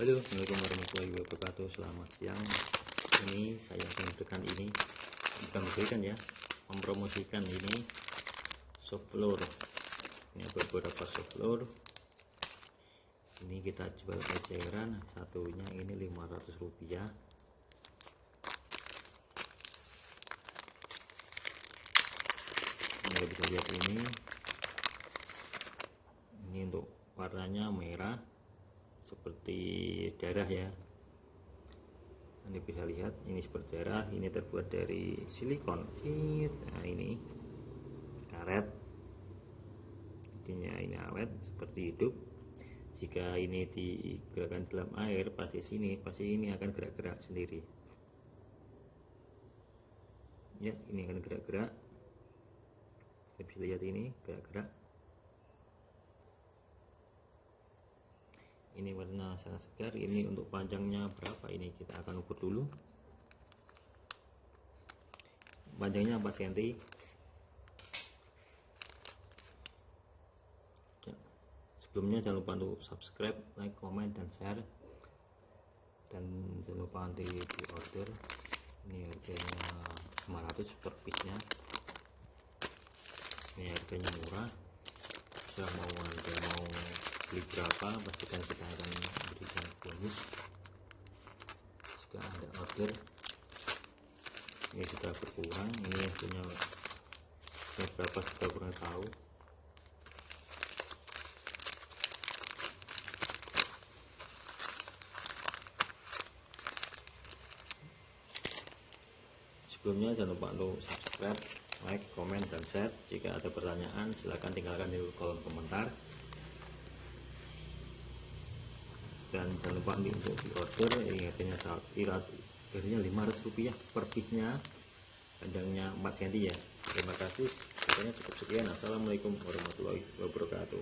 Halo, Assalamualaikum warahmatullahi wabarakatuh. Selamat siang. Ini saya akan memberikan ini, bukan memberikan ya, mempromosikan ini soft. Ini beberapa soft. Ini kita jual eceran, satunya ini 500 rupiah. Anda bisa lihat ini. Ini untuk warnanya merah seperti darah ya. Anda bisa lihat ini seperti darah ini terbuat dari silikon. Nah ini. Karet. Intinya ini awet seperti hidup. Jika ini digerakkan dalam air pasti sini pasti ini akan gerak-gerak sendiri. Ya ini akan gerak-gerak. Kita bisa lihat ini gerak-gerak ini warna sangat segar ini untuk panjangnya berapa ini? Kita akan ukur dulu. Panjangnya 4 cm ya. sebelumnya jangan lupa untuk subscribe like comment dan share. Dan jangan lupa nanti di order ini harganya 500 per piece nya ini harganya murah. Bisa mau beli berapa? Pastikan kita akan berikan bonus. Jika ada order ini sudah berkurang. Ini punya berapa sudah kurang tahu. Sebelumnya jangan lupa untuk subscribe like, komen, dan share. Jika ada pertanyaan silahkan tinggalkan di kolom komentar dan jangan lupa nih untuk di order ini harganya irat harganya 500 rupiah per piece nya panjangnya 4 cm ya. Terima kasih. Katanya cukup sekian. Assalamualaikum warahmatullahi wabarakatuh